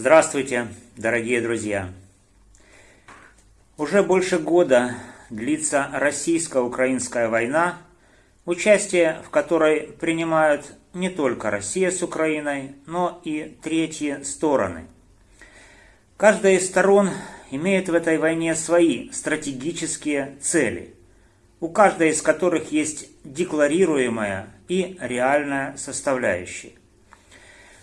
Здравствуйте, дорогие друзья! Уже больше года длится российско-украинская война, участие в которой принимают не только Россия с Украиной, но и третьи стороны. Каждая из сторон имеет в этой войне свои стратегические цели, у каждой из которых есть декларируемая и реальная составляющая.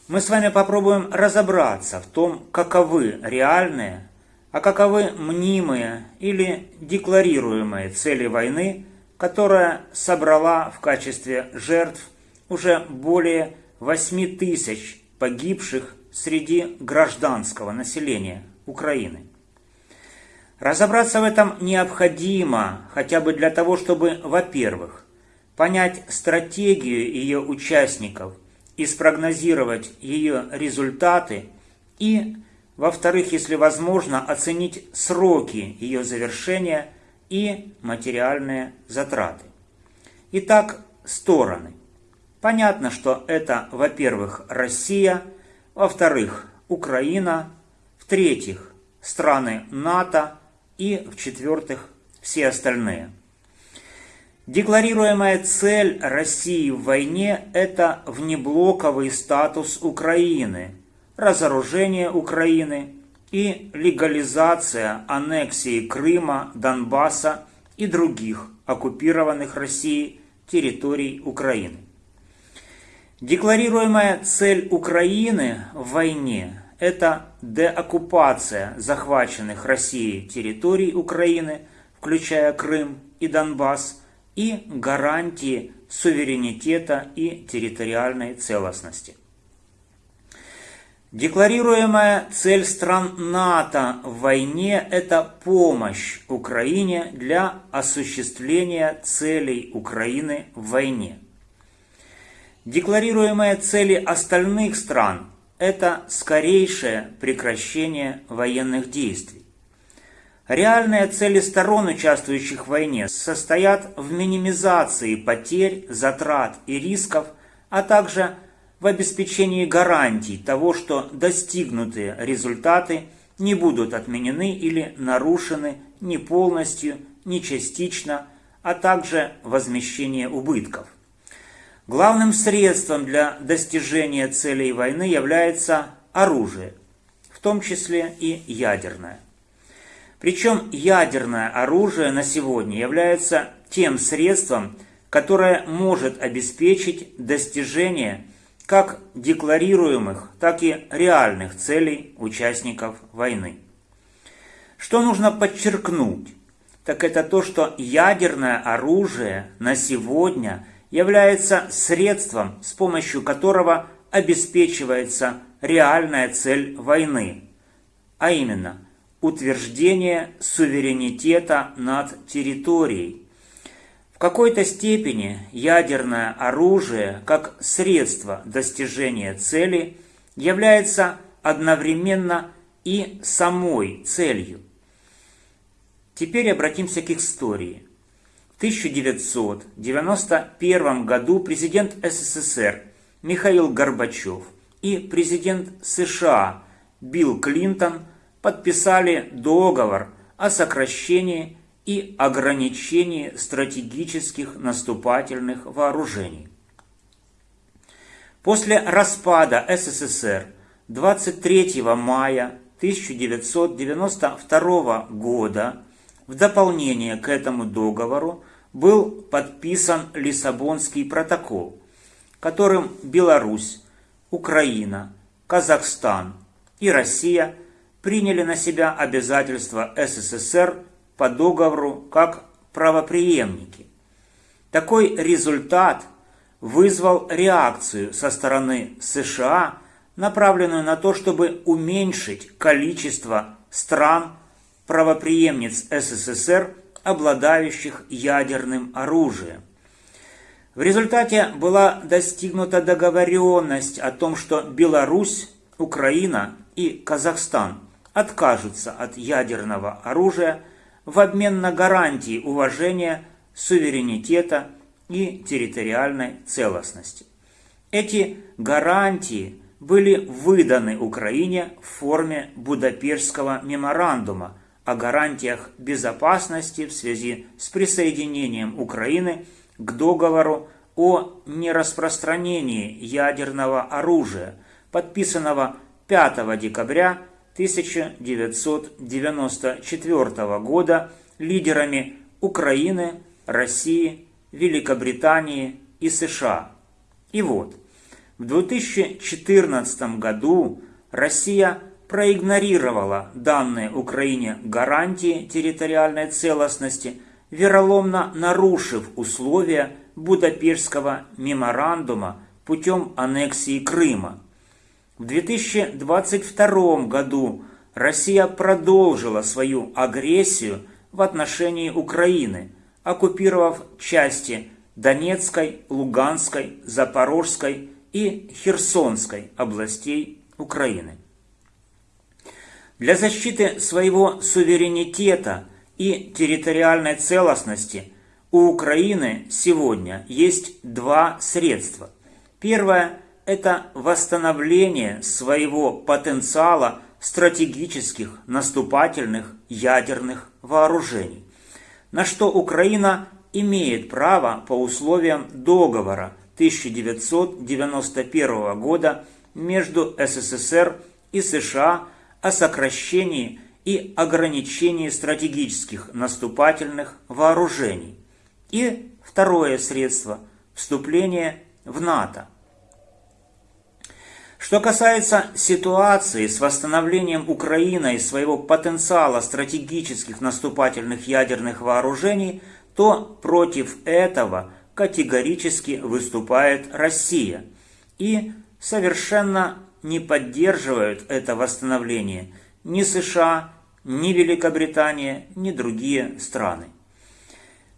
Мы с вами попробуем разобраться в том, каковы реальные, а каковы мнимые или декларируемые цели войны, которая собрала в качестве жертв уже более 8 тысяч погибших среди гражданского населения Украины. Разобраться в этом необходимо хотя бы для того, чтобы, во-первых, понять стратегию ее участников – и спрогнозировать ее результаты и, во-вторых, если возможно, оценить сроки ее завершения и материальные затраты. Итак, стороны. Понятно, что это, во-первых, Россия, во-вторых, Украина, в-третьих, страны НАТО и, в-четвертых, все остальные – Декларируемая цель России в войне – это внеблоковый статус Украины, разоружение Украины и легализация аннексии Крыма, Донбасса и других оккупированных Россией территорий Украины. Декларируемая цель Украины в войне – это деоккупация захваченных Россией территорий Украины, включая Крым и Донбасс – и гарантии суверенитета и территориальной целостности. Декларируемая цель стран НАТО в войне – это помощь Украине для осуществления целей Украины в войне. Декларируемые цели остальных стран – это скорейшее прекращение военных действий. Реальные цели сторон, участвующих в войне, состоят в минимизации потерь, затрат и рисков, а также в обеспечении гарантий того, что достигнутые результаты не будут отменены или нарушены ни полностью, ни частично, а также возмещение убытков. Главным средством для достижения целей войны является оружие, в том числе и ядерное. Причем ядерное оружие на сегодня является тем средством, которое может обеспечить достижение как декларируемых, так и реальных целей участников войны. Что нужно подчеркнуть, так это то, что ядерное оружие на сегодня является средством, с помощью которого обеспечивается реальная цель войны, а именно утверждение суверенитета над территорией. В какой-то степени ядерное оружие, как средство достижения цели, является одновременно и самой целью. Теперь обратимся к истории. В 1991 году президент СССР Михаил Горбачев и президент США Билл Клинтон – подписали договор о сокращении и ограничении стратегических наступательных вооружений. После распада СССР 23 мая 1992 года в дополнение к этому договору был подписан Лиссабонский протокол, которым Беларусь, Украина, Казахстан и Россия – приняли на себя обязательства СССР по договору как правоприемники. Такой результат вызвал реакцию со стороны США, направленную на то, чтобы уменьшить количество стран, правоприемниц СССР, обладающих ядерным оружием. В результате была достигнута договоренность о том, что Беларусь, Украина и Казахстан откажутся от ядерного оружия в обмен на гарантии уважения суверенитета и территориальной целостности. Эти гарантии были выданы Украине в форме Будапештского меморандума о гарантиях безопасности в связи с присоединением Украины к договору о нераспространении ядерного оружия, подписанного 5 декабря 1994 года лидерами Украины, России, Великобритании и США. И вот, в 2014 году Россия проигнорировала данные Украине гарантии территориальной целостности, вероломно нарушив условия Будапештского меморандума путем аннексии Крыма. В 2022 году Россия продолжила свою агрессию в отношении Украины, оккупировав части Донецкой, Луганской, Запорожской и Херсонской областей Украины. Для защиты своего суверенитета и территориальной целостности у Украины сегодня есть два средства. Первое – это восстановление своего потенциала стратегических наступательных ядерных вооружений, на что Украина имеет право по условиям договора 1991 года между СССР и США о сокращении и ограничении стратегических наступательных вооружений. И второе средство – вступление в НАТО. Что касается ситуации с восстановлением Украиной своего потенциала стратегических наступательных ядерных вооружений, то против этого категорически выступает Россия и совершенно не поддерживают это восстановление ни США, ни Великобритания, ни другие страны.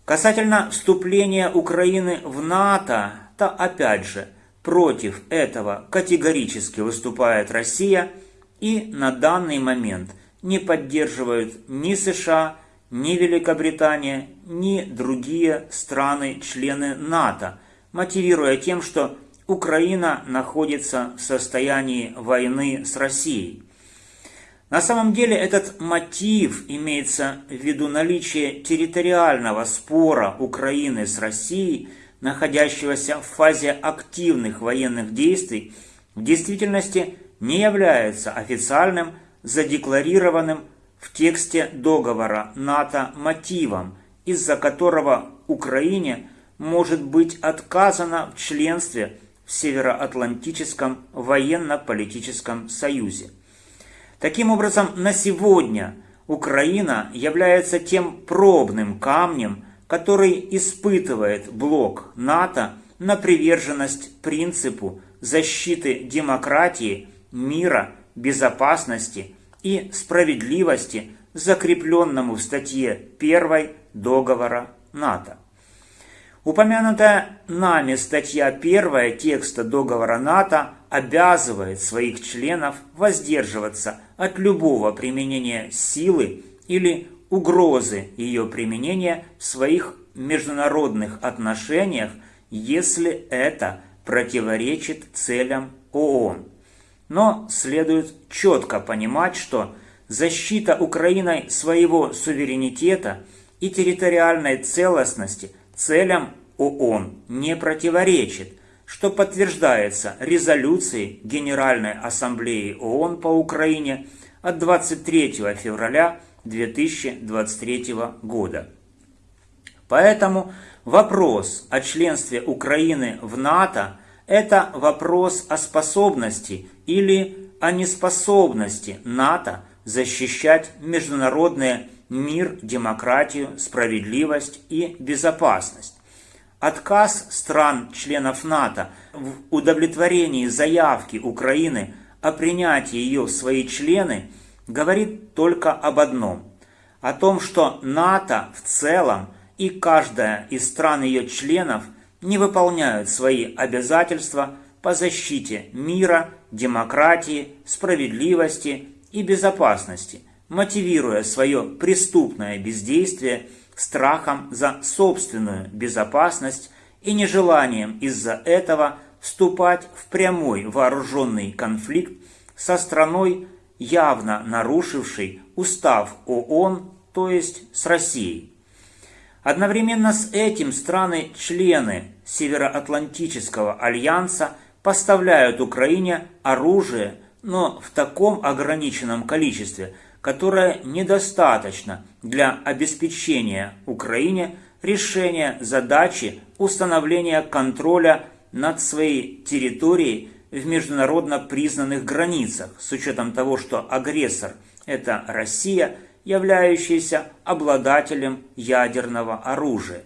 Касательно вступления Украины в НАТО, то опять же против этого категорически выступает Россия и на данный момент не поддерживают ни США, ни Великобритания, ни другие страны-члены НАТО, мотивируя тем, что Украина находится в состоянии войны с Россией. На самом деле этот мотив имеется в виду наличие территориального спора Украины с Россией, находящегося в фазе активных военных действий, в действительности не является официальным, задекларированным в тексте договора НАТО мотивом, из-за которого Украине может быть отказано в членстве в Североатлантическом военно-политическом союзе. Таким образом, на сегодня Украина является тем пробным камнем, который испытывает блок НАТО на приверженность принципу защиты демократии, мира, безопасности и справедливости, закрепленному в статье 1 договора НАТО. Упомянутая нами статья 1 текста договора НАТО обязывает своих членов воздерживаться от любого применения силы или угрозы ее применения в своих международных отношениях, если это противоречит целям ООН. Но следует четко понимать, что защита Украиной своего суверенитета и территориальной целостности целям ООН не противоречит, что подтверждается резолюцией Генеральной Ассамблеи ООН по Украине от 23 февраля 2023 года. Поэтому вопрос о членстве Украины в НАТО – это вопрос о способности или о неспособности НАТО защищать международный мир, демократию, справедливость и безопасность. Отказ стран-членов НАТО в удовлетворении заявки Украины о принятии ее в свои члены говорит только об одном – о том, что НАТО в целом и каждая из стран ее членов не выполняют свои обязательства по защите мира, демократии, справедливости и безопасности, мотивируя свое преступное бездействие – страхом за собственную безопасность и нежеланием из-за этого вступать в прямой вооруженный конфликт со страной, явно нарушившей устав ООН, то есть с Россией. Одновременно с этим страны-члены Североатлантического альянса поставляют Украине оружие, но в таком ограниченном количестве, которое недостаточно для обеспечения Украине решения задачи установления контроля над своей территорией в международно признанных границах, с учетом того, что агрессор – это Россия, являющаяся обладателем ядерного оружия.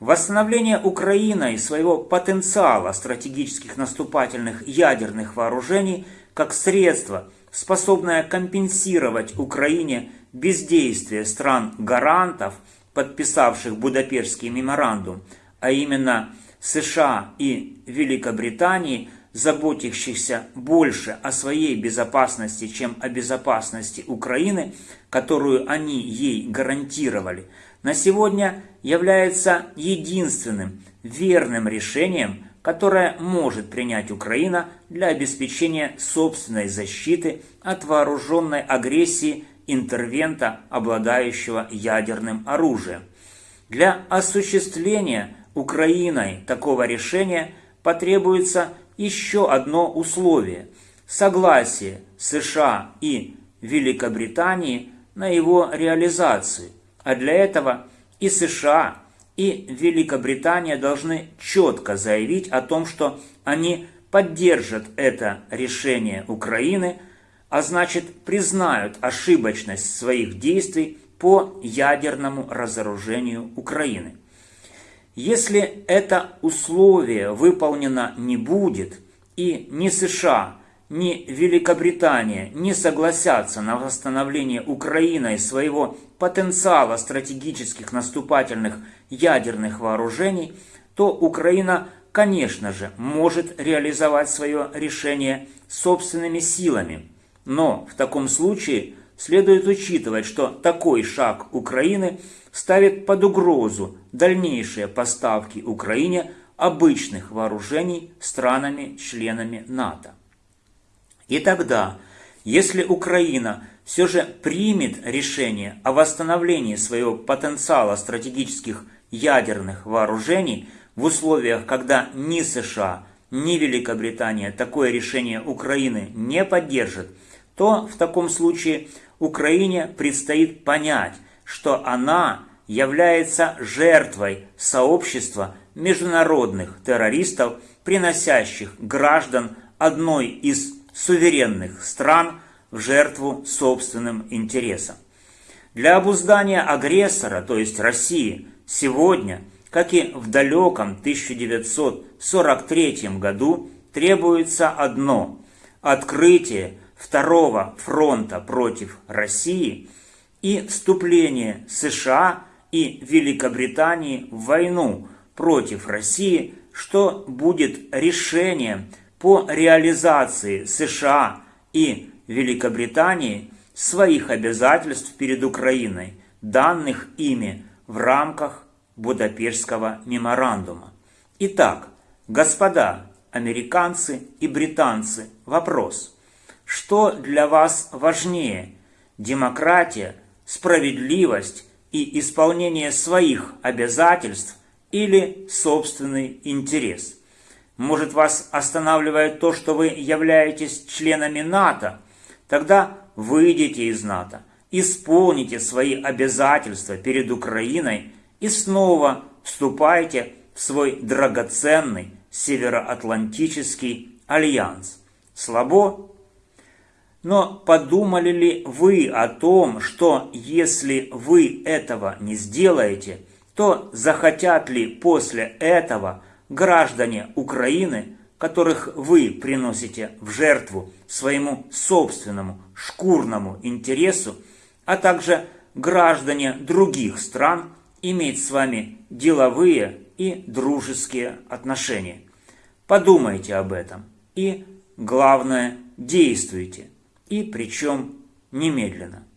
Восстановление Украиной своего потенциала стратегических наступательных ядерных вооружений как средство, способное компенсировать Украине бездействие стран-гарантов, подписавших Будапештский меморандум, а именно США и Великобритании, заботящихся больше о своей безопасности, чем о безопасности Украины, которую они ей гарантировали, на сегодня является единственным верным решением, которое может принять Украина для обеспечения собственной защиты от вооруженной агрессии интервента, обладающего ядерным оружием. Для осуществления Украиной такого решения потребуется еще одно условие – согласие США и Великобритании на его реализацию, а для этого и США, и Великобритания должны четко заявить о том, что они поддержат это решение Украины, а значит признают ошибочность своих действий по ядерному разоружению Украины. Если это условие выполнено не будет, и ни США, ни Великобритания не согласятся на восстановление Украиной своего потенциала стратегических наступательных ядерных вооружений, то Украина, конечно же, может реализовать свое решение собственными силами. Но в таком случае следует учитывать, что такой шаг Украины – ставит под угрозу дальнейшие поставки Украине обычных вооружений странами-членами НАТО. И тогда, если Украина все же примет решение о восстановлении своего потенциала стратегических ядерных вооружений в условиях, когда ни США, ни Великобритания такое решение Украины не поддержат, то в таком случае Украине предстоит понять, что она является жертвой сообщества международных террористов, приносящих граждан одной из суверенных стран в жертву собственным интересам. Для обуздания агрессора, то есть России, сегодня, как и в далеком 1943 году, требуется одно – открытие второго фронта против России и вступление США и Великобритании в войну против России, что будет решением по реализации США и Великобритании своих обязательств перед Украиной, данных ими в рамках Будапештского меморандума. Итак, господа американцы и британцы, вопрос. Что для вас важнее – демократия, справедливость и исполнение своих обязательств или собственный интерес. Может вас останавливает то, что вы являетесь членами НАТО? Тогда выйдите из НАТО, исполните свои обязательства перед Украиной и снова вступайте в свой драгоценный Североатлантический альянс. Слабо? Но подумали ли вы о том, что если вы этого не сделаете, то захотят ли после этого граждане Украины, которых вы приносите в жертву своему собственному шкурному интересу, а также граждане других стран, иметь с вами деловые и дружеские отношения. Подумайте об этом и, главное, действуйте – и причем немедленно.